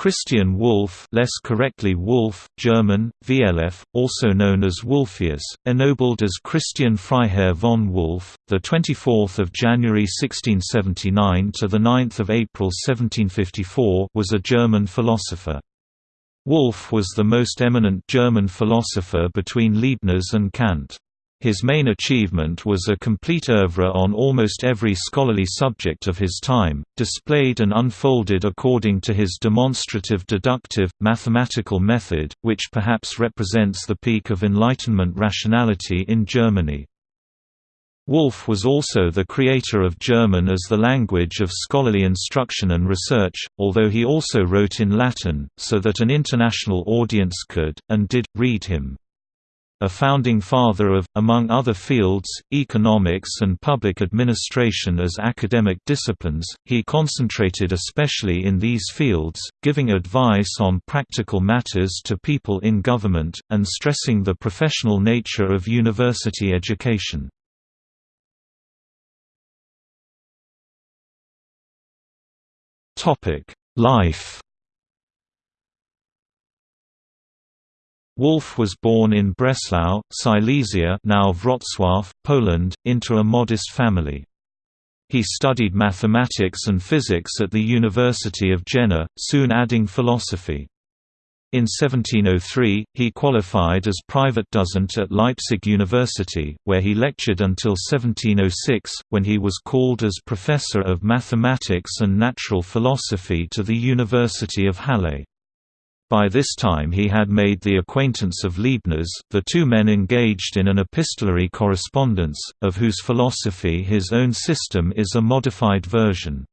Christian Wolff less correctly Wolf, German, VLF, also known as Wolfius, ennobled as Christian Freiherr von Wolff, 24 January 1679 to the – 9 April 1754 was a German philosopher. Wolff was the most eminent German philosopher between Leibniz and Kant. His main achievement was a complete oeuvre on almost every scholarly subject of his time, displayed and unfolded according to his demonstrative deductive, mathematical method, which perhaps represents the peak of Enlightenment rationality in Germany. Wolff was also the creator of German as the language of scholarly instruction and research, although he also wrote in Latin, so that an international audience could, and did, read him a founding father of, among other fields, economics and public administration as academic disciplines, he concentrated especially in these fields, giving advice on practical matters to people in government, and stressing the professional nature of university education. Life Wolff was born in Breslau, Silesia now Wrocław, Poland, into a modest family. He studied mathematics and physics at the University of Jena, soon adding philosophy. In 1703, he qualified as private dozent at Leipzig University, where he lectured until 1706, when he was called as professor of mathematics and natural philosophy to the University of Halle. By this time he had made the acquaintance of Leibniz, the two men engaged in an epistolary correspondence, of whose philosophy his own system is a modified version.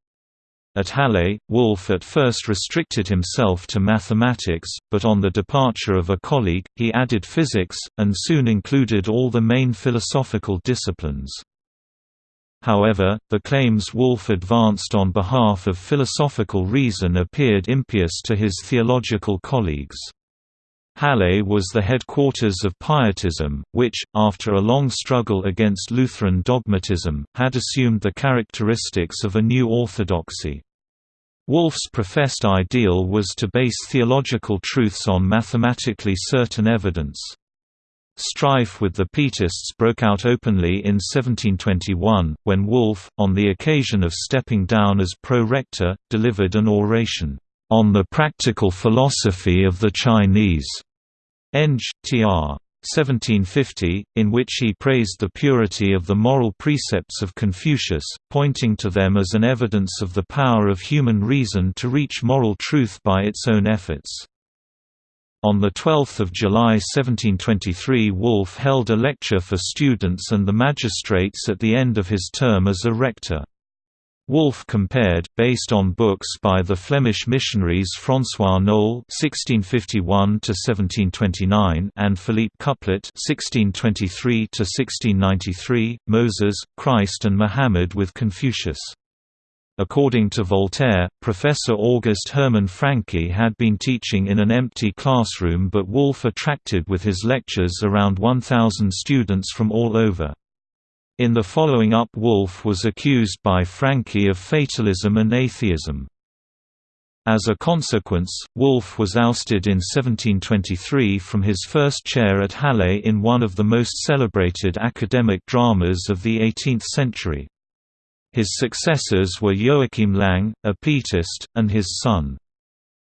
At Halle, Wolff at first restricted himself to mathematics, but on the departure of a colleague, he added physics, and soon included all the main philosophical disciplines. However, the claims Wolff advanced on behalf of philosophical reason appeared impious to his theological colleagues. Halle was the headquarters of Pietism, which, after a long struggle against Lutheran dogmatism, had assumed the characteristics of a new orthodoxy. Wolff's professed ideal was to base theological truths on mathematically certain evidence. Strife with the Pietists broke out openly in 1721, when Wolff, on the occasion of stepping down as pro-rector, delivered an oration, "...on the practical philosophy of the Chinese." Eng. tr. 1750, in which he praised the purity of the moral precepts of Confucius, pointing to them as an evidence of the power of human reason to reach moral truth by its own efforts. On 12 July 1723 Wolff held a lecture for students and the magistrates at the end of his term as a rector. Wolff compared, based on books by the Flemish missionaries François Noel (1651–1729) and Philippe Couplet (1623–1693), Moses, Christ, and Muhammad with Confucius. According to Voltaire, Professor August Hermann Francke had been teaching in an empty classroom but Wolff attracted with his lectures around 1,000 students from all over. In the following up Wolff was accused by Francke of fatalism and atheism. As a consequence, Wolff was ousted in 1723 from his first chair at Halle in one of the most celebrated academic dramas of the 18th century. His successors were Joachim Lang, a Pietist, and his son.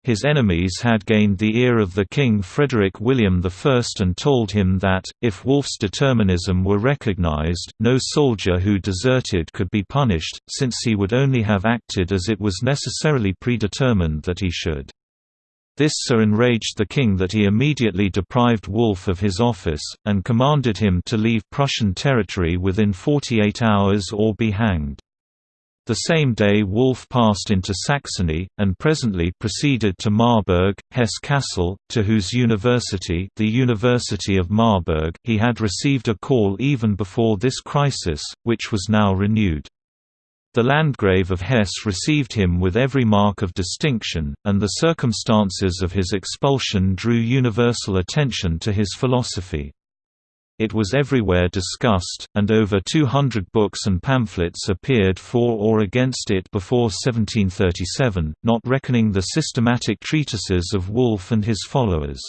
His enemies had gained the ear of the King Frederick William I and told him that, if Wolff's determinism were recognized, no soldier who deserted could be punished, since he would only have acted as it was necessarily predetermined that he should. This so enraged the king that he immediately deprived Wolff of his office, and commanded him to leave Prussian territory within 48 hours or be hanged. The same day Wolff passed into Saxony, and presently proceeded to Marburg, Hesse-Kassel, to whose university the University of Marburg he had received a call even before this crisis, which was now renewed. The Landgrave of Hesse received him with every mark of distinction, and the circumstances of his expulsion drew universal attention to his philosophy. It was everywhere discussed, and over 200 books and pamphlets appeared for or against it before 1737, not reckoning the systematic treatises of Wolff and his followers.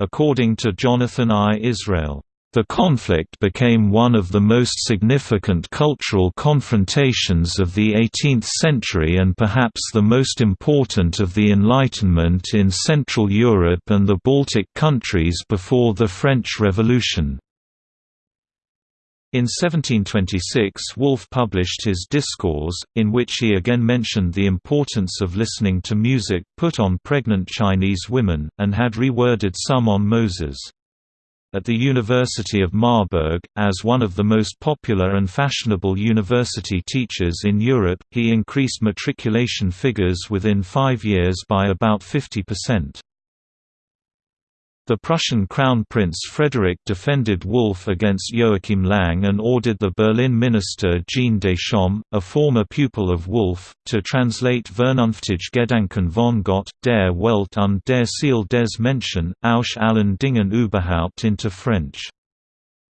According to Jonathan I. Israel, the conflict became one of the most significant cultural confrontations of the 18th century and perhaps the most important of the Enlightenment in Central Europe and the Baltic countries before the French Revolution. In 1726 Wolff published his Discours, in which he again mentioned the importance of listening to music put on pregnant Chinese women, and had reworded some on Moses. At the University of Marburg, as one of the most popular and fashionable university teachers in Europe, he increased matriculation figures within five years by about 50%. The Prussian Crown Prince Frederick defended Wolff against Joachim Lang and ordered the Berlin minister Jean Deschamps, a former pupil of Wolff, to translate Vernunftige Gedanken von Gott, der Welt und der Seele des Menschen, aus allen Dingen überhaupt into French.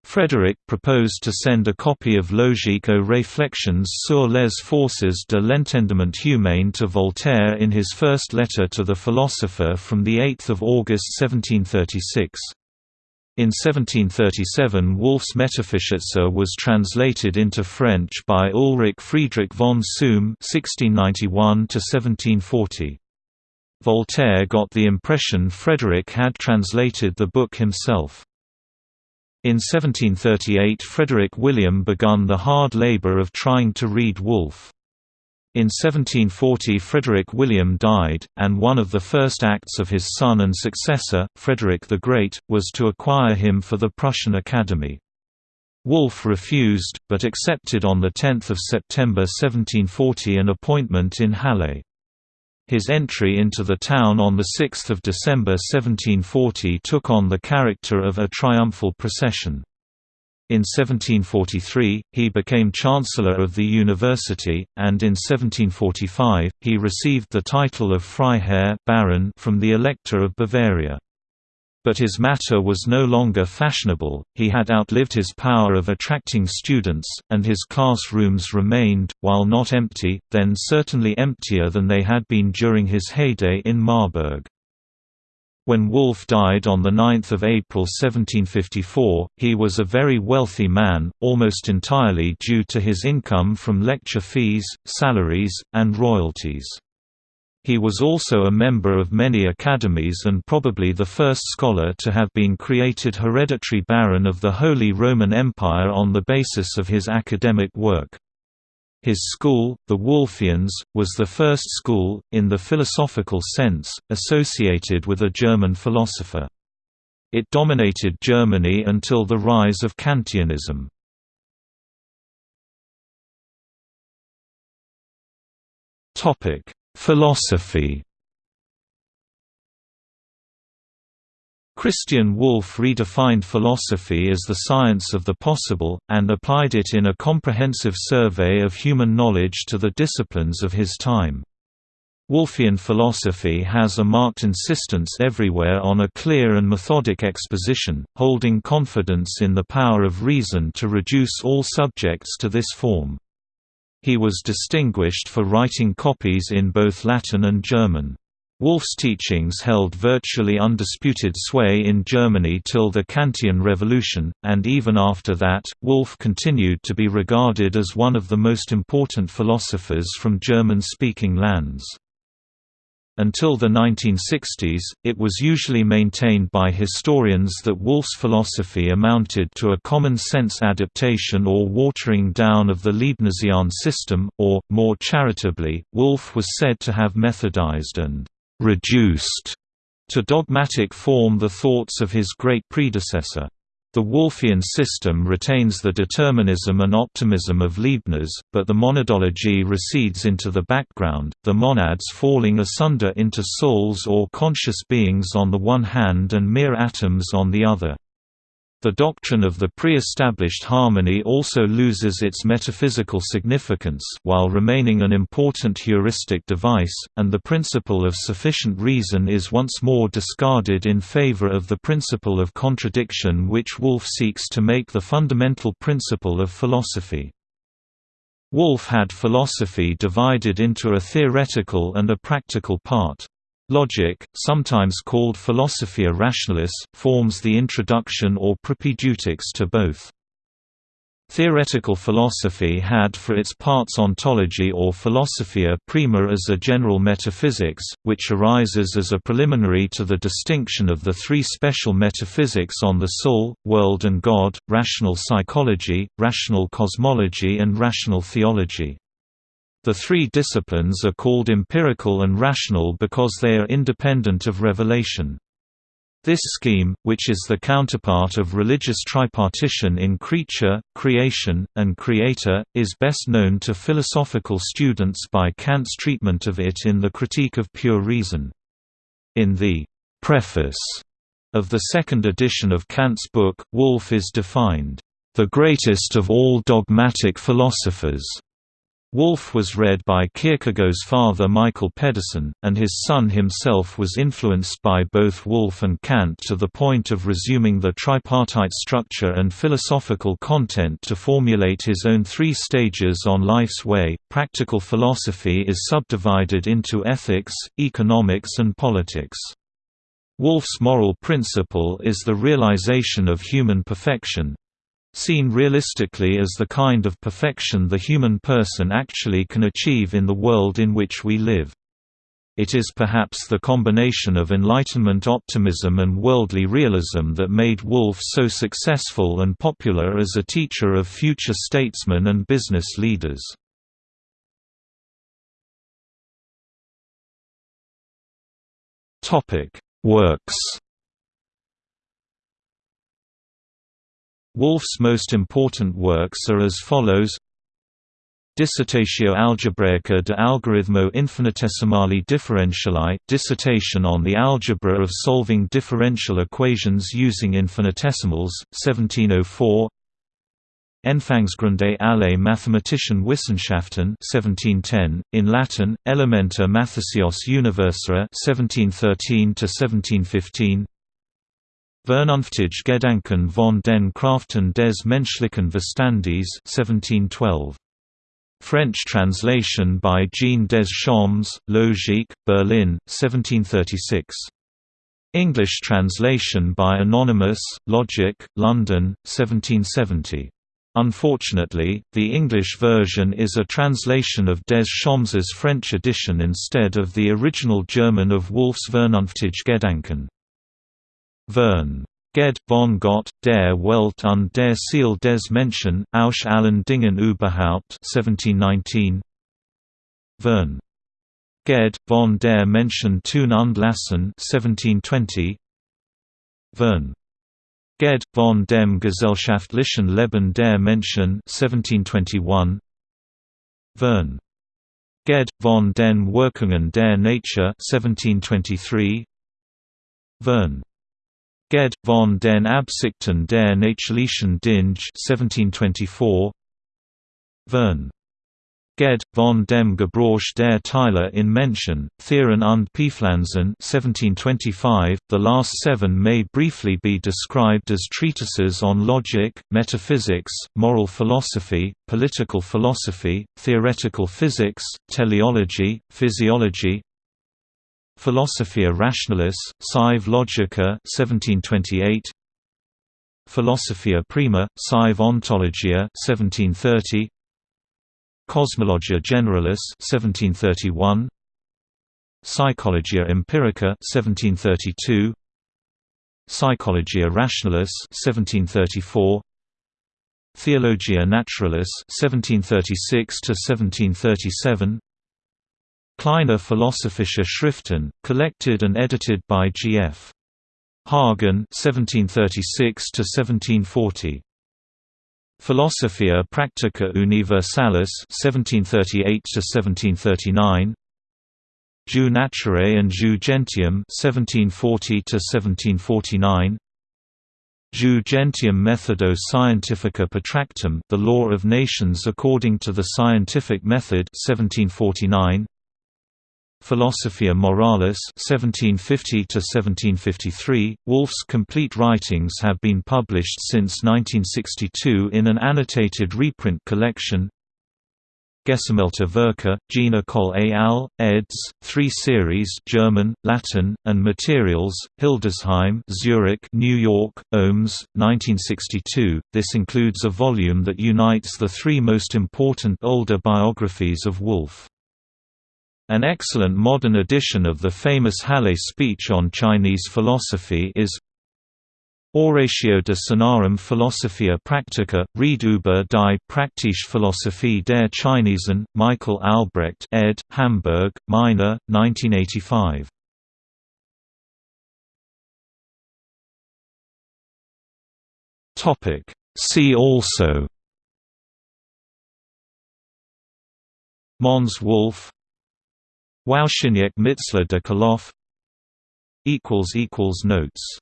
Frederick proposed to send a copy of Logique aux réflexions sur les forces de l'entendement humain to Voltaire in his first letter to the philosopher from 8 August 1736. In 1737 Wolff's Metaphysitzer was translated into French by Ulrich Friedrich von (1691–1740). Voltaire got the impression Frederick had translated the book himself. In 1738 Frederick William begun the hard labour of trying to read Wolff. In 1740 Frederick William died, and one of the first acts of his son and successor, Frederick the Great, was to acquire him for the Prussian Academy. Wolff refused, but accepted on 10 September 1740 an appointment in Halle. His entry into the town on 6 December 1740 took on the character of a triumphal procession. In 1743, he became Chancellor of the University, and in 1745, he received the title of Freiherr Baron from the Elector of Bavaria. But his matter was no longer fashionable, he had outlived his power of attracting students, and his classrooms remained, while not empty, then certainly emptier than they had been during his heyday in Marburg. When Wolff died on 9 April 1754, he was a very wealthy man, almost entirely due to his income from lecture fees, salaries, and royalties. He was also a member of many academies and probably the first scholar to have been created hereditary Baron of the Holy Roman Empire on the basis of his academic work. His school, the Wolffians, was the first school, in the philosophical sense, associated with a German philosopher. It dominated Germany until the rise of Kantianism. Topic: Philosophy Christian Wolff redefined philosophy as the science of the possible, and applied it in a comprehensive survey of human knowledge to the disciplines of his time. Wolffian philosophy has a marked insistence everywhere on a clear and methodic exposition, holding confidence in the power of reason to reduce all subjects to this form. He was distinguished for writing copies in both Latin and German. Wolff's teachings held virtually undisputed sway in Germany till the Kantian Revolution, and even after that, Wolff continued to be regarded as one of the most important philosophers from German-speaking lands. Until the 1960s, it was usually maintained by historians that Wolff's philosophy amounted to a common-sense adaptation or watering down of the Leibnizian system, or, more charitably, Wolff was said to have methodized and «reduced» to dogmatic form the thoughts of his great predecessor. The Wolffian system retains the determinism and optimism of Leibniz, but the monadology recedes into the background, the monads falling asunder into souls or conscious beings on the one hand and mere atoms on the other. The doctrine of the pre-established harmony also loses its metaphysical significance while remaining an important heuristic device, and the principle of sufficient reason is once more discarded in favor of the principle of contradiction which Wolff seeks to make the fundamental principle of philosophy. Wolff had philosophy divided into a theoretical and a practical part. Logic, sometimes called Philosophia Rationalis, forms the introduction or propaedeutics to both. Theoretical philosophy had for its parts ontology or philosophia prima as a general metaphysics, which arises as a preliminary to the distinction of the three special metaphysics on the soul, world and God, rational psychology, rational cosmology and rational theology. The three disciplines are called empirical and rational because they are independent of revelation. This scheme, which is the counterpart of religious tripartition in creature, creation, and creator, is best known to philosophical students by Kant's treatment of it in the Critique of Pure Reason. In the preface of the second edition of Kant's book, Wolff is defined, "...the greatest of all dogmatic philosophers." Wolff was read by Kierkegaard's father Michael Pedersen, and his son himself was influenced by both Wolff and Kant to the point of resuming the tripartite structure and philosophical content to formulate his own three stages on life's way. Practical philosophy is subdivided into ethics, economics, and politics. Wolff's moral principle is the realization of human perfection, seen realistically as the kind of perfection the human person actually can achieve in the world in which we live. It is perhaps the combination of Enlightenment optimism and worldly realism that made Wolff so successful and popular as a teacher of future statesmen and business leaders. Works Wolff's most important works are as follows. Dissertatio algebraica de algoritmo infinitesimali differentiali dissertation on the algebra of solving differential equations using infinitesimals, 1704 Anfangsgründe alle mathematischen Wissenschaften 1710, in Latin, Elementa Mathesios Universa 1713–1715 Vernunftige Gedanken von den Kraften des menschlichen Verstandes 1712. French translation by Jean Deschamps, Logique, Berlin, 1736. English translation by Anonymous, Logic, London, 1770. Unfortunately, the English version is a translation of Deschamps's French edition instead of the original German of Wolff's Vernunftige Gedanken. Vern. Ged, von Gott, der Welt und der Seele des Menschen, aus allen Dingen überhaupt 1719. Vern. Ged, von der Menschen tun und lassen 1720. Vern. Ged, von dem gesellschaftlichen Leben der Menschen 1721. Vern. Ged, von den Wirkungen der Nature 1723. Vern. Ged, von den Absichten der Natürlichen Dinge 1724 Vern. Ged, von dem Gebrauch der Teile in Menschen, Thieren und Pflanzen 1725. The last seven may briefly be described as treatises on logic, metaphysics, moral philosophy, political philosophy, theoretical physics, teleology, physiology, Philosophia Rationalis, Sive Logica 1728. Philosophia Prima, Sive Ontologia 1730. Cosmologia Generalis 1731. Psychologia Empirica 1732. Psychologia Rationalis 1734. Theologia Naturalis 1736 to 1737 Kleine Philosophische Schriften, collected and edited by G.F. Hagen (1736–1740). Philosophia Practica Universalis (1738–1739). Jus Naturae and Jus Gentium (1740–1749). Jus Gentium Methodo Scientifica Protractum The Law of Nations According to the Scientific Method 1749, Philosophia Moralis 1750 to 1753 Wolff's complete writings have been published since 1962 in an annotated reprint collection Gesammelte Werke, Jean École et al., eds. 3 series German, Latin, and Materials, Hildesheim Zurich, New York, Olms, 1962. This includes a volume that unites the three most important older biographies of Wolff. An excellent modern edition of the famous Halle speech on Chinese philosophy is Oratio de Sinarum Philosophia Practica, Ried über die Praktische Philosophie der Chinesen, Michael Albrecht ed., Hamburg, Meiner, 1985. See also Mons Wolff Wawrzyniec Mitzler de Kolof Notes